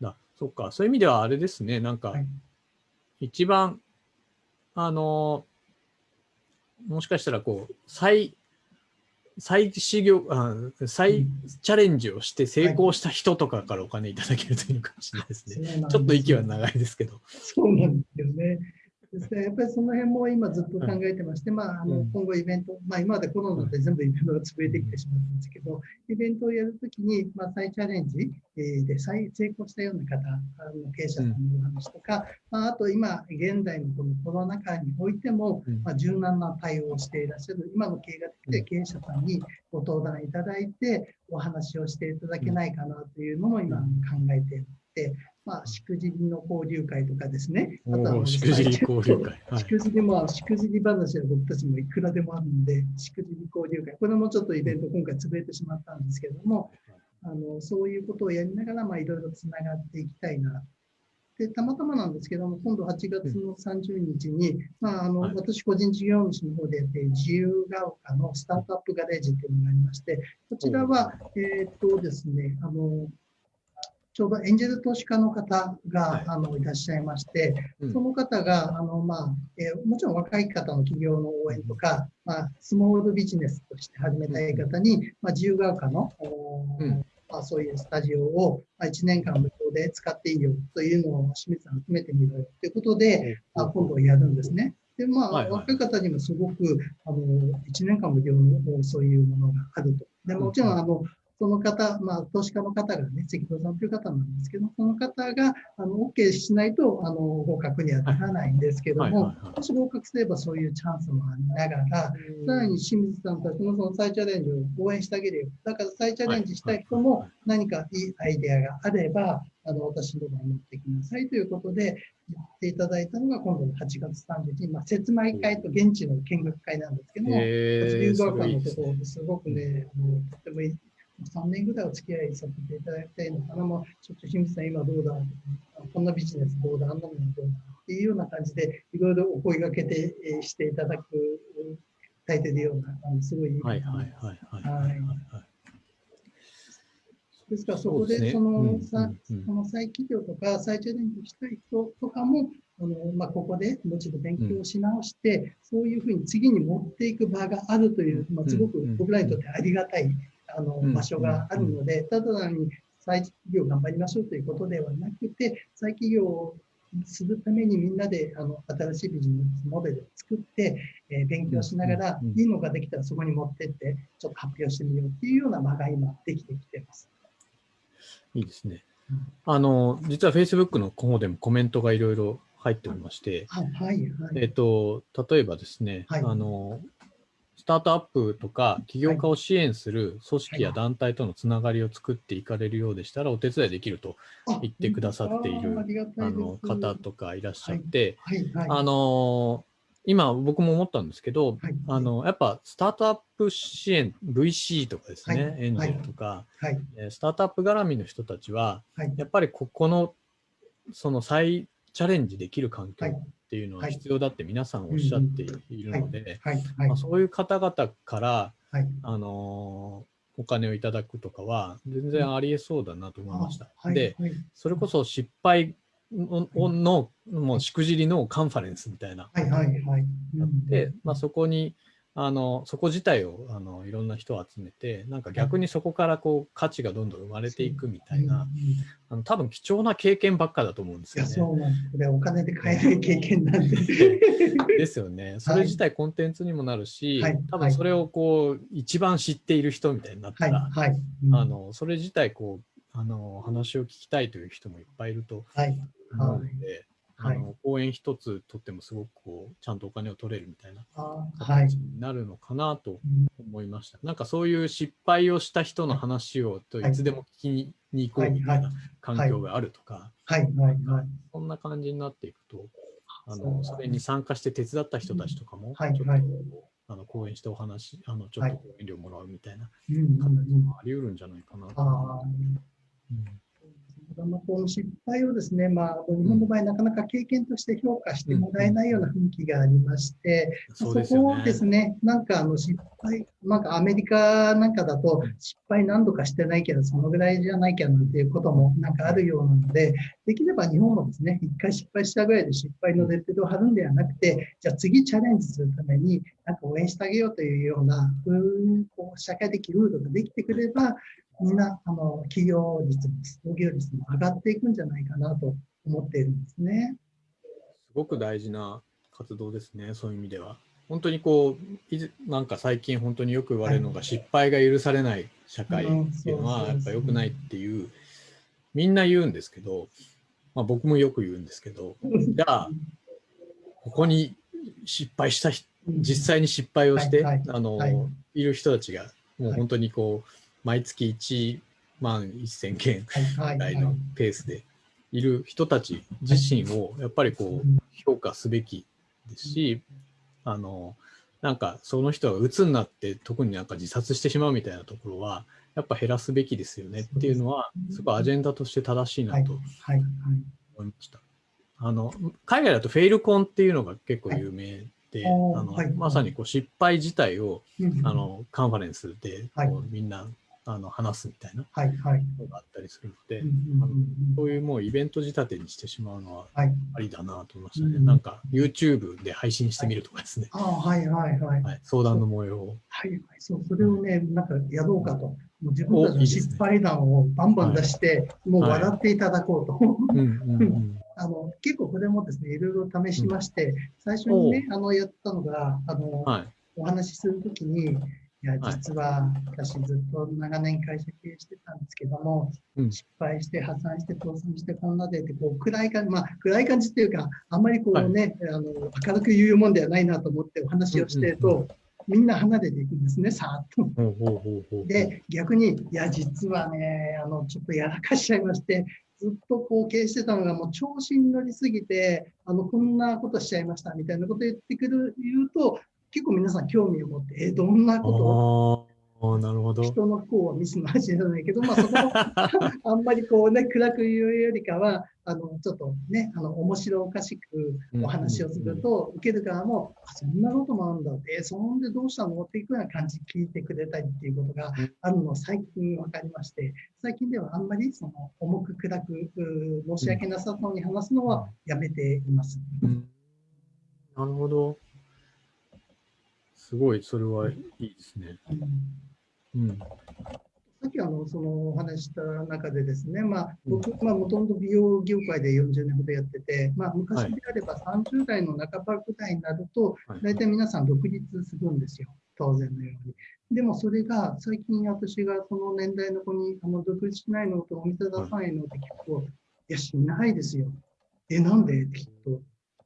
だそっか、そういう意味ではあれですね、なんかはい、一番、あの、もしかしたらこう、再、再修行あ、再チャレンジをして成功した人とかからお金いただけるといいのかもしれないですね。そうなんですちょっと息は長いですけど。そうなんですよね。ですからやっぱりその辺も今ずっと考えてまして、まあ、あのうん。今後イベント、まあ、今までコロナで全部イベントが潰れてきてしまったんですけど、イベントをやるときに、まあ、再チャレンジえーで再成功したような方あの経営者さんのお話とか、まあ、あと今、現代のこのコロナ禍においても、うん。まあ、柔軟な対応をしていらっしゃる、今の経営ができて経営者さんにご登壇いただいて、お話をしていただけないかなというのも今考えていて、まあ、しくじりの交流会とかですね、あとはしくじり交流会。はい。しくじりも、しくじり話は僕たちもいくらでもあるので、しくじり交流会、これもちょっとイベント今回潰れてしまったんですけども、あのそういうことをやりながら、まあ、いろいろつながっていきたいな。で、たまたまなんですけども、今度8月の30日に、まあ、あの、はい。私個人事業主の方でやっている自由が丘のスタートアップガレージというのがありまして、こちらは、えーっとですね、あの、ちょうどエンジェル投資家の方が、はい。あのいらっしゃいまして、うん。その方が、あのまあえーもちろん若い方の企業の応援とか、まあ、スモールビジネスとして始めたい方に、まあ、自由が丘の、うん。まあ、そういうスタジオを、まあ、1年間無料で使っていいよというのを清水さん集めてみろよということで、あ今度やるんですね。で、まあ、はいはい。若い方にもすごく、あの、1年間無料のそういうものがあると。で、もちろん、あの、その方、まあ、投資家の方がね、関戸さんという方なんですけど、その方が、あの、OK しないと、あの、合格にはならないんですけどももし合格すればそういうチャンスもありながら、さらに清水さんたちのその再チャレンジを応援してあげるよ。だから再チャレンジしたい人も何かいいアイデアがあれば、あの私のところに持ってきなさいということで言っていただいたのが今度の8月30日、まあ、説明会と現地の見学会なんですけども、えー、す龍学館。のところですごくね、あのとてもいい。3年ぐらいお付き合いさせていただきたいのかな、もうちょっと清水さん、今どうだ、こんなビジネスどうだ、あんなものどうだっていうような感じで、いろいろお声掛けてえーしていただく、いただいているような、あのすごいいいはいはいはいはい。ですから、そこで、その、再起業とか再チャレンジしたい人とかも、あのまあ、ここでもう一度勉強し直して、そういうふうに次に持っていく場があるという、まあ、すごく僕らにとってありがたい、場所があるので、ただ単に再起業頑張りましょうということではなくて、再起業をするためにみんなであの新しいビジネスモデルを作って、えー勉強しながら、いいのができたらそこに持ってって、ちょっと発表してみようっていうような場が今できてきてます。いいですねうん。あの、実は Facebook の方でもコメントがいろいろ入っておりまして、はい、はい、はい。えっと、例えばですね、はいあの、スタートアップとか起業家を支援する組織や団体とのつながりを作っていかれるようでしたら、お手伝いできると言ってくださっているあの方とかいらっしゃって。あの、今僕も思ったんですけど、はい、あの、やっぱスタートアップ支援、VC とかですね、はい。エンジェルとか、スタートアップ絡みの人たちは、はい。やっぱりここのその再チャレンジできる環境はいっていうのははい。必要だって皆さんおっしゃっているので、まあ、そういう方々から、はい。あのーお金をいただくとかは全然ありえそうだなと思いました。はい。で、はい。それこそ失敗ののもうしくじりのカンファレンスみたいなはい。はい。はい。あって、まあ、そこにあのそこ自体をあのいろんな人を集めてなんか逆にそこからこう価値がどんどん生まれていくみたいな、あの多分貴重な経験ばっかだと思うんですいや、よね。そうなんです。これお金で買えない経験なんで。*laughs* ですよね。それ自体コンテンツにもなるし、はい多分それをこう一番知っている人みたいになったはいら、はい。うんあのそれ自体こうあの話を聞きたいという人もいっぱいいるとはい。思うので、はいあの講演一つとってもすごくこうちゃんとお金を取れるみたいな形。になるのかなとうん思いました。なんかそういう失敗をした人の話をとはい。いつでも聞きに行こうみたいな環境があるとか、はい。はい。はい。そんな感じになっていくと、あのそれに参加して手伝った人たちとかも、はい。ちょっとはいあの講演してお話、あのちょっと講演料もらうみたいな形うん。もあり得るんじゃないかなと。あー。うんまあこの失敗をですね、まあ、日本の場合、なかなか経験として評価してもらえないような雰囲気がありまして、そこをですね。ね、なんかあの失敗、なんかアメリカなんかだと失敗何度かしてないけど、そのぐらいじゃないきゃなんていうこともなんかあるようなので、できれば日本もですね、一回失敗したぐらいで失敗のレッテルを貼るんではなくて、じゃあ次チャレンジするために、なんか応援してあげようというような、こう社会的ルールができてくれば、みんなあの企業率も創業率も上がっていくんじゃないかなと思っているんですね。すごく大事な活動ですね、そういう意味では。本当にこう、なんか最近本当によく言われるのが、失敗が許されない社会っていうのは、やっぱ良くないっていう、みんな言うんですけど、まあ、僕もよく言うんですけど、*laughs* じゃあ、ここに失敗した人実際に失敗をして、あの、はい。い、る人たちが、もう本当にこう、毎月1万1000件ぐらいのペースでいる人たち自身を、やっぱりこう、評価すべきですし、あの、なんかその人が鬱になって特になんか自殺してしまうみたいなところは、やっぱ減らすべきですよねっていうのは、すごいアジェンダとして正しいはない。と思いました。あの海外だとフェイルコンっていうのが結構有名で、はい。あのはい。まさにこう失敗自体をうん。あのカンファレンスでこう、はい。みんなあの話すみたいなはいはい。のがあったりするので、うんうんうんうんそういうもうイベント仕立てにしてしまうのははい。ありだなと思いましたね。うんなんか YouTube で配信してみるとかですね、ああ、はいはいはい。はい、相談の模様を。はいはい。そう、それをね、なんかやろうかと。もう自分たちの失敗談をバンバン出して、もう笑っていただこうと。うんうんうん *laughs* あの結構これもですね、いろいろ試しまして、最初にね、あのやったのが、あの、はいお話しするときに、いや、はい。実は私ずっと長年会社経営してたんですけども、うん。失敗して破産して倒産してこんなでって、こう暗い感じ、まあ暗い感じっていうか、あんまりこうね、あの明るく言うもんではないなと思ってお話をしてると、うんうんみんな離れていくんですね、さーっと。で、逆に、いや、実はね、あの、ちょっとやらかしちゃいまして、ずっとこう経営してたのがもう調子に乗りすぎて、あの、こんなことしちゃいましたみたいなこと言ってくる、言うと、結構皆さん興味を持って、え、どんなことああ、なるほど。人の不幸はミスの味じゃないけど、まあそこも *laughs* あんまりこうね、暗く言うよりかは、あの、ちょっとね、あの、面白おかしくお話をすると、受ける側も、あ、そんなこともあるんだって、え、そんでどうしたの？っていうような感じで聞いてくれたりっていうことがあるのを最近分かりまして、最近ではあんまりその重く暗くう申し訳なさそうに話すのはやめています。うんなるほど。すごい、それはいいですね。うんうん。さっきあのそのお話しした中でですね、まあ、僕、まあ、もともと美容業界で40年ほどやってて、まあ、昔であれば30代の半ばぐらいになると、はい大体皆さん独立するんですよ、当然のように。でもそれが最近私がその年代の子にあの独立しないのとお店出さないのって聞くと、いや、しないですよ。え、なんで？って聞くと、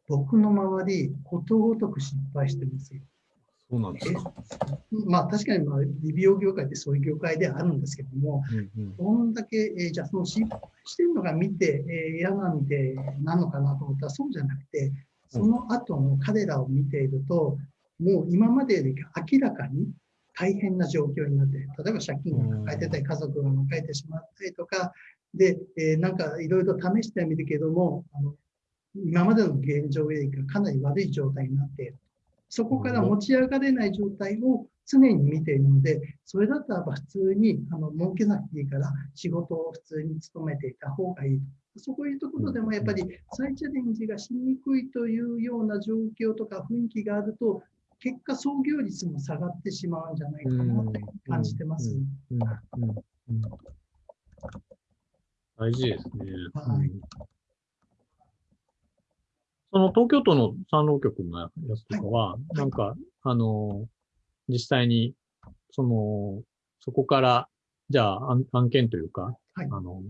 僕の周り、ことごとく失敗してますよ。そうなんですか。まあ確かにまあ美容業界ってそういう業界ではあるんですけども、うんうんどんだけ、えーじゃあその失敗してるのが見て、えー嫌なんでなのかなと思ったらそうじゃなくて、その後の彼らを見ていると、もう今までより明らかに大変な状況になって、例えば借金が抱えてたり、家族が抱えてしまったりとか、で、えー、なんかいろいろ試してみるけども、あの今までの現状よりかかなり悪い状態になっている。そこから持ち上がれない状態を常に見ているので、それだったらば普通にあの儲けなくていいから仕事を普通に勤めていた方がいい。そういうところでもやっぱり再チャレンジがしにくいというような状況とか雰囲気があると、結果創業率も下がってしまうんじゃないかなって感じてます。大事ですね。はいその東京都の産労局のやつとかは、はい、なんか、あの、実際に、その、そこから、じゃあ案案件というか、はい、あの、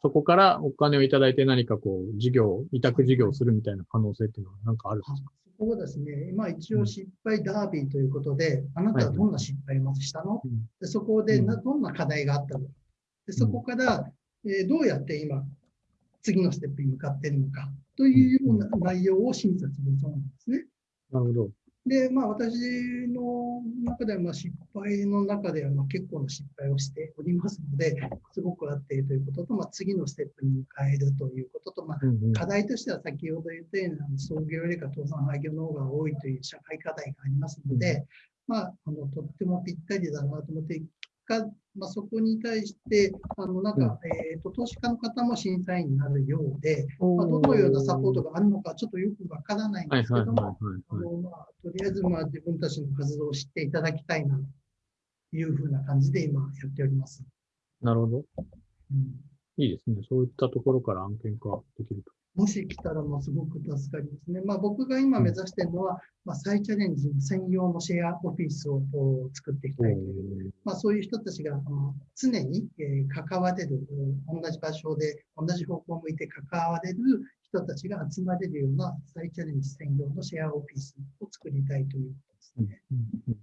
そこからお金をいただいて何かこう、事業、委託事業をするみたいな可能性っていうのは何かあるんですか？そこはですね、まあ一応失敗ダービーということで、うん、あなたはどんな失敗をまずしたの、はい、でそこでなどんな課題があったの？でそこから、えー、どうやって今、次のステップに向かっているのかというような内容を審査するそうなんですね。なるほど。で、まあ、私の中では、まあ、失敗の中では、まあ、結構な失敗をしておりますので、すごくあっているということと、まあ、次のステップに迎えるということと、まあ、課題としては先ほど言ったような、創業よりか倒産廃業の方が多いという社会課題がありますので、まあ、あのとってもぴったりだなと思って、果、まあ、そこに対して、あのなんか、うん、えーと、投資家の方も審査員になるようで、まあ、どのようなサポートがあるのか、ちょっとよくわからないんですけども、とりあえずまあ自分たちの活動を知っていただきたいなというふうな感じで今やっております。なるほど。うん、いいですね。そういったところから案件化できると。もし来たらもうすごく助かりますね。まあ、僕が今目指しているのは、まあ、再チャレンジ専用のシェアオフィスを作っていきたいという、まあ、そういう人たちが常に関われる、同じ場所で同じ方向を向いて関われる人たちが集まれるような再チャレンジ専用のシェアオフィスを作りたいということですね。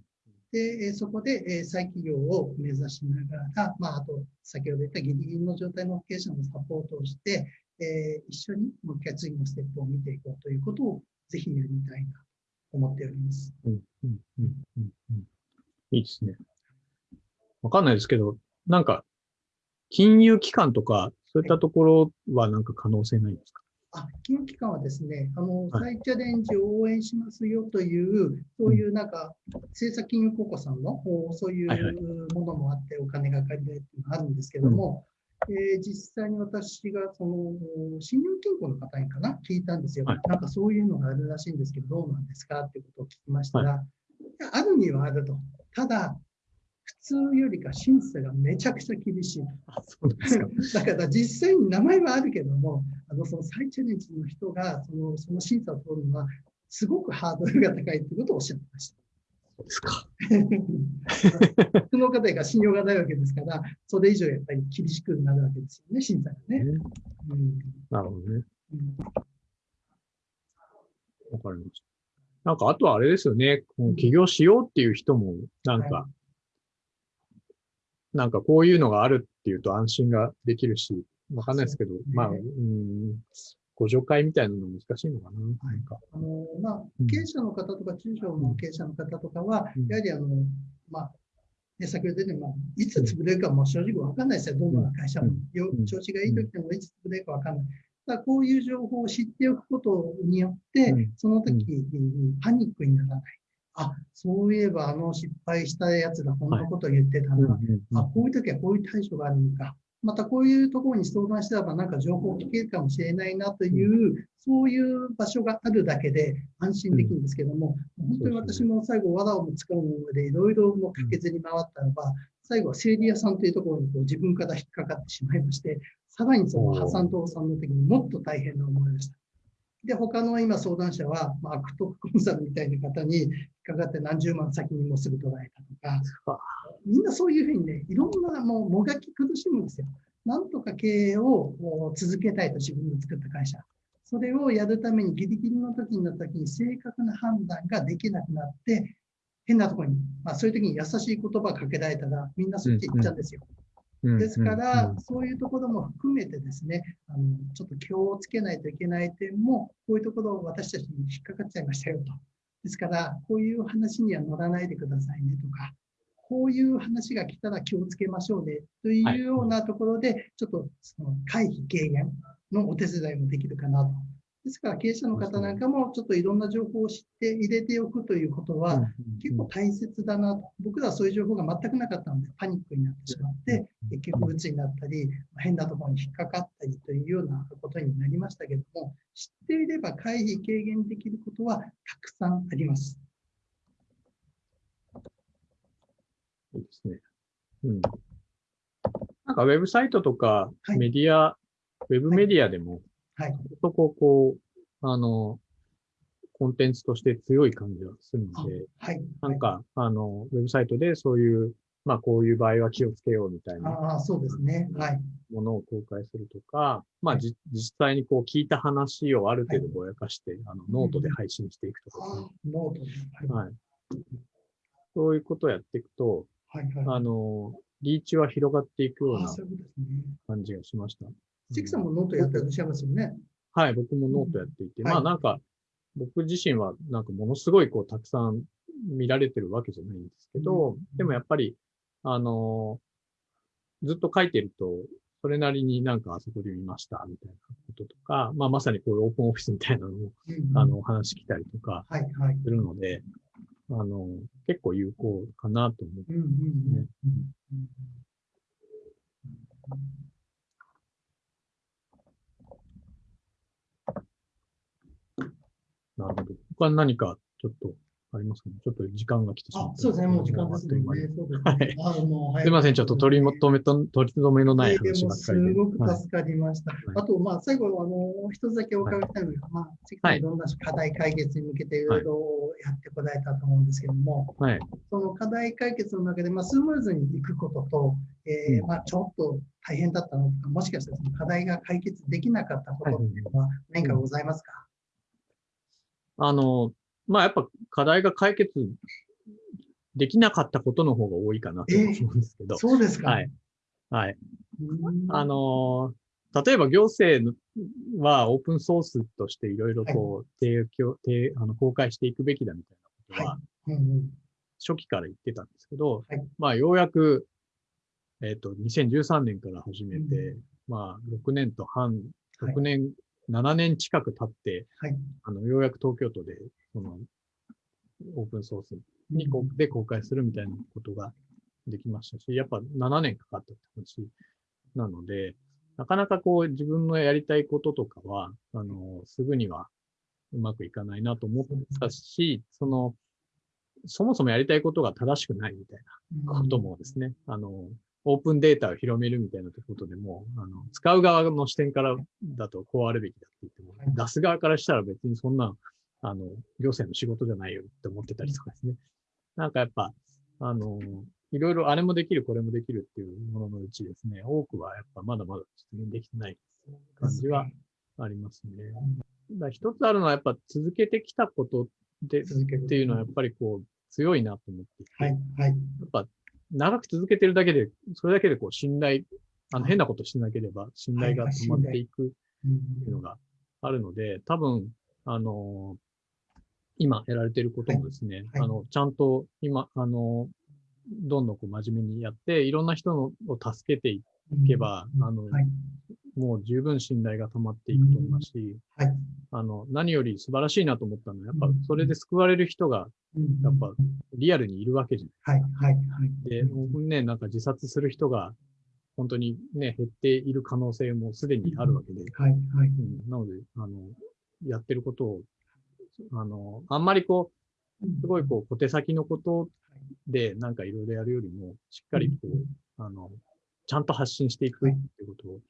で、そこで再起業を目指しながら、まあ、あと、先ほど言ったギリギリの状態の経営者のサポートをして、えー、一緒にもう一回次のステップを見ていこうということをぜひやりたいなと思っております。うんうんうんうんうん、いいですね。わかんないですけど、なんか、金融機関とか、そういったところはなんか可能性ないんですか、あ金融機関はですね、あの、再チャレンジを応援しますよという、そういうなんか、政策金融公庫さんの、そういうものもあって、お金が借りられるっていうのがあるんですけども、えー、実際に私がその信用金庫の方にかな聞いたんですよ、はい、なんかそういうのがあるらしいんですけど、どうなんですかっていうことを聞きましたら、はい、あるにはあると。ただ、普通よりか審査がめちゃくちゃ厳しい。あそうですか *laughs* だから実際に名前はあるけども、あのその再チャレンジの人がそのその審査を通るのは、すごくハードルが高いということをおっしゃってました。そうですか。*laughs* その方が信用がないわけですから、それ以上やっぱり厳しくなるわけですよね、審査がね。うん、なるほどね。わ、かりました。なんか、あとはあれですよね、起業しようっていう人も、なんか、はい、なんかこういうのがあるっていうと安心ができるし、わかんないですけど、ね、まあ、うん、ご助会みたいなの難しいのかな。はい、あのまあ、経営者の方とか、中小の経営者の方とかは、うん、やはりあの、まあ、で先ほど言ったように、いつ潰れるかも正直わかんないですよ。どんな会社も。うん、調子がいい時でもいつ潰れるかわかんない。だこういう情報を知っておくことによって、その時にパニックにならない。あ、そういえばあの失敗したやつがこんなことを言ってたな。はい、あ、こういう時はこういう対処があるのか。またこういうところに相談したらばなんか情報を聞けるかもしれないなという、そういう場所があるだけで安心できるんですけども、本当に私も最後、藁をも使うのでいろいろもかけずに回ったらば、最後は整理屋さんというところにこう自分から引っかかってしまいまして、さらにその破産倒産の時にもっと大変な思いました。で、他の今相談者は、まあ、悪徳コンサルみたいな方に引っかかって何十万先にもすぐ捉えたとか、みんなそういうふうにね、いろんなもうもがき苦しむんですよ。なんとか経営を続けたいと自分の作った会社。それをやるためにギリギリの時になった時に正確な判断ができなくなって、変なところに、まあそういう時に優しい言葉かけられたらみんなそっち行っちゃうんですよ。ですから、そういうところも含めてですね、あのちょっと気をつけないといけない点も、こういうところを私たちに引っかかっちゃいましたよと。ですから、こういう話には乗らないでくださいねとか、こういう話が来たら気をつけましょうねというようなところで、ちょっとその回避軽減のお手伝いもできるかなと。ですから経営者の方なんかもちょっといろんな情報を知って入れておくということは結構大切だなと。僕らはそういう情報が全くなかったのでパニックになってしまって、結局鬱になったり、変なところに引っかかったりというようなことになりましたけども、知っていれば回避軽減できることはたくさんあります。いいですね。うん。なんかウェブサイトとかメディア、はい、ウェブメディアでも、はい。そここう、あの、コンテンツとして強い感じはするので、はい。なんか、あの、ウェブサイトでそういう、まあこういう場合は気をつけようみたいな。ああ、そうですね。はい。ものを公開するとか、まあ、じ、実際にこう聞いた話をある程度ぼやかして、あの、ノートで配信していくとか、ね、ノートで、はい。そういうことをやっていくと、はいはい、あの、リーチは広がっていくような感じがしました。関さんもノートやってらっしゃいますよね。はい、僕もノートやっていて、うん、まあなんか、僕自身はなんかものすごいこうたくさん見られてるわけじゃないんですけど、うん、でもやっぱり、あのずっと書いてると、それなりになんかあそこで見ましたみたいなこととか、まあまさにこういうオープンオフィスみたいなのも、うん、あの、お話来たりとかするので、はいはいあの、結構有効かなと思ってますね。なるほど。他何かちょっとありますかね？ちょっと時間が来てしまった。そうですね、もう時間ですね。はい。すみません、ちょっと取り留めと、取り留めのない話ばっかりで。すごく助かりました。はい、あと、まあ、最後、あの、一つだけお伺いしたいのが、はい、まあ、次のいろんな課題解決に向けていろいろやってこられたと思うんですけども、はい、その課題解決の中で、まあ、スムーズにいくことと、えー、まあ、ちょっと大変だったのとか、もしかしたらその課題が解決できなかったことっていうのは何かございますか、あの、まあやっぱ課題が解決できなかったことの方が多いかなと思うんですけど。えー、そうですか？はい。はい。あの例えば行政はオープンソースとしていろいろこう、提供、提、あの、公開していくべきだみたいなことは、初期から言ってたんですけど、はい、まあようやく、えっ、ー、と、2013年から始めて、うん、まあ6年と半、6年7年近く経って、はい、あの、ようやく東京都で、その、オープンソースにこ、で公開するみたいなことができましたし、やっぱ7年かかったって話なので、なかなかこう自分のやりたいこととかは、あの、すぐにはうまくいかないなと思ったし、その、そもそもやりたいことが正しくないみたいなこともですね、あの、オープンデータを広めるみたいなことでも、あの、使う側の視点からだとこうあるべきだって言っても、出す側からしたら別にそんな、あの、行政の仕事じゃないよって思ってたりとかですね。なんかやっぱ、あの、いろいろあれもできる、これもできるっていうもののうちですね、多くはやっぱまだまだ実現できてない感じはありますね。だ一つあるのはやっぱ続けてきたことでっていうのはやっぱりこう強いなと思っていて、はいはい、やっぱ長く続けてるだけで、それだけでこう信頼、あの変なことしてなければ信頼が止まっていくっていうのがあるので、多分、あの、今やられていることもですね、はいはい、あの、ちゃんと今、あの、どんどんこう真面目にやって、いろんな人のを助けていけば、うん、あの、はい、もう十分信頼が溜まっていくと思いますし、はい、あの、何より素晴らしいなと思ったのは、やっぱそれで救われる人が、やっぱリアルにいるわけじゃないですか。はい、はい、はい。で、ね、なんか自殺する人が、本当にね、減っている可能性もすでにあるわけで、はい、はい。うん、なので、あの、やってることを、あの、あんまりこう、すごいこう、小手先のことで、なんかいろいろやるよりも、しっかりこう、あの、ちゃんと発信していくっていうことを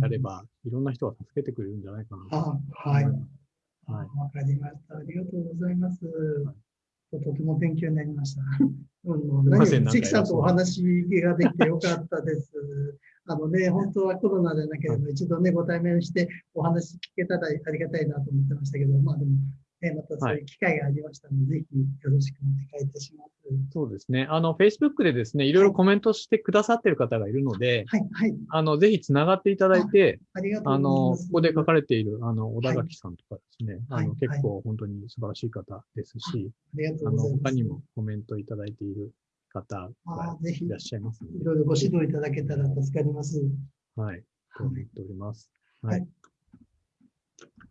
やれば、いろんな人が助けてくれるんじゃないかなとはい。わ、はい、かりました。ありがとうございます。とても勉強になりました。*laughs* 関さんとお話ができてよかったです。*laughs* あのね、本当はコロナでなければ一度ね、ご対面してお話聞けたらありがたいなと思ってましたけど、まあでも、えまたそういう機会がありましたので、はい、ぜひよろしくお願いいたします。そうですね。あの、Facebook でですね、いろいろコメントしてくださっている方がいるので、はい、はい。あの、ぜひつながっていただいて、ありがとうございます。あの、ここで書かれている、あの、小田垣さんとかですね、はい、あの、結構本当に素晴らしい方ですし、ありがとうございます。あの、他にもコメントいただいている方あがーぜひいらっしゃいますので、いろいろご指導いただけたら助かります。はい、と思っております。はい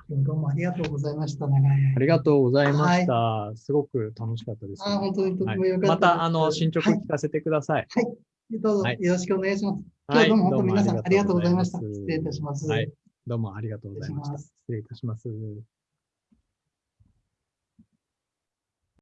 どうもありがとうございました。ありがとうございました。すごく楽しかったです。あー本当にとてはいもよかったです。また、あの、進捗はい聞かせてください。どうぞはいよろしくお願いします。今はい日はどうも本当皆さんありがとうございました。失礼いたします。はい。どうもありがとうございました。失失礼いたします。